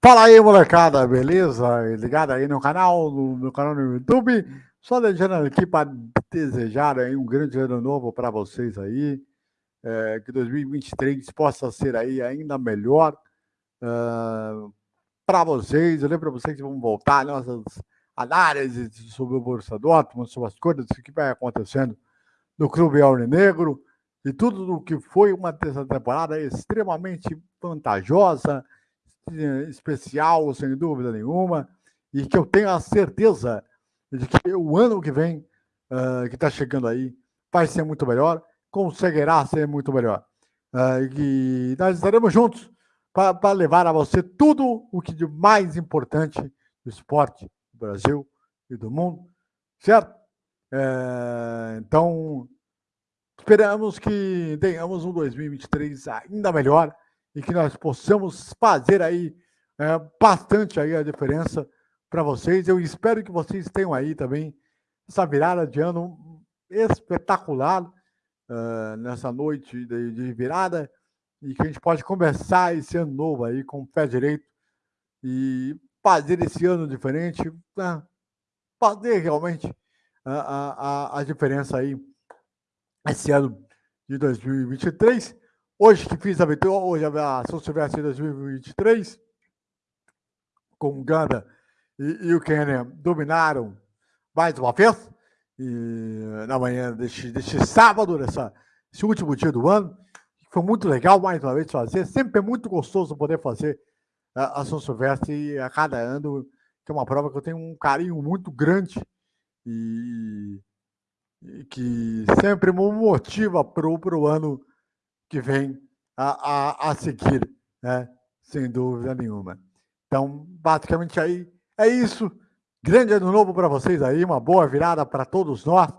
Fala aí, molecada, beleza? Ligado aí no canal, no meu canal no YouTube. Só deixando aqui para desejar aí um grande ano novo para vocês aí. É, que 2023 possa ser aí ainda melhor uh, para vocês. Eu lembro para vocês que vamos voltar nossas análises sobre o Borussia Dortmund, sobre as coisas que vai acontecendo no Clube Negro e tudo o que foi uma terceira temporada extremamente vantajosa, especial, sem dúvida nenhuma, e que eu tenho a certeza de que o ano que vem, uh, que está chegando aí, vai ser muito melhor, conseguirá ser muito melhor. Uh, e nós estaremos juntos para levar a você tudo o que de mais importante do esporte do Brasil e do mundo, certo? É, então, esperamos que tenhamos um 2023 ainda melhor e que nós possamos fazer aí é, bastante aí a diferença para vocês. Eu espero que vocês tenham aí também essa virada de ano espetacular uh, nessa noite de, de, virada e que a gente pode começar esse ano novo aí com o pé direito e fazer esse ano diferente, uh, fazer realmente a, a, a diferença aí esse ano de 2023. Hoje que fiz a vitória, hoje a São Silvestre 2023, com o Ganda e, e o Kenner dominaram mais uma vez. E na manhã deste, deste sábado, nessa, esse último dia do ano, foi muito legal mais uma vez fazer. Sempre é muito gostoso poder fazer a, a São Silvestre a cada ano, que é uma prova que eu tenho um carinho muito grande e, e que sempre me motiva para o ano que vem a, a, a seguir, né? sem dúvida nenhuma. Então, basicamente aí é isso. Grande ano novo para vocês aí, uma boa virada para todos nós.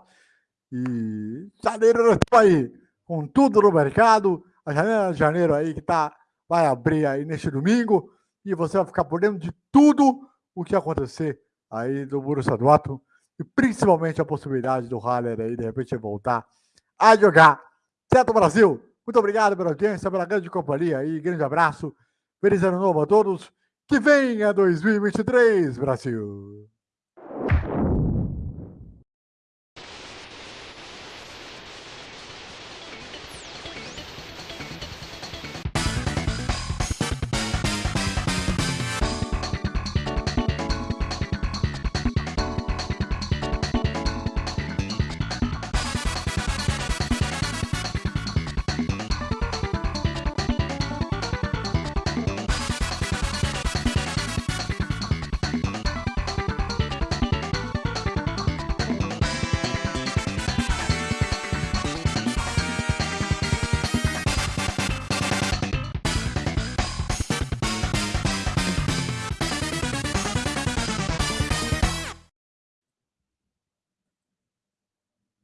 E janeiro aí, com tudo no mercado. A janela de janeiro aí que tá, vai abrir aí neste domingo. E você vai ficar por dentro de tudo o que acontecer aí do Borussia Dortmund. E principalmente a possibilidade do Haller aí, de repente, voltar a jogar. Certo, Brasil? Muito obrigado pela audiência, pela grande companhia aí. Grande abraço. Feliz ano novo a todos. Que venha 2023, Brasil!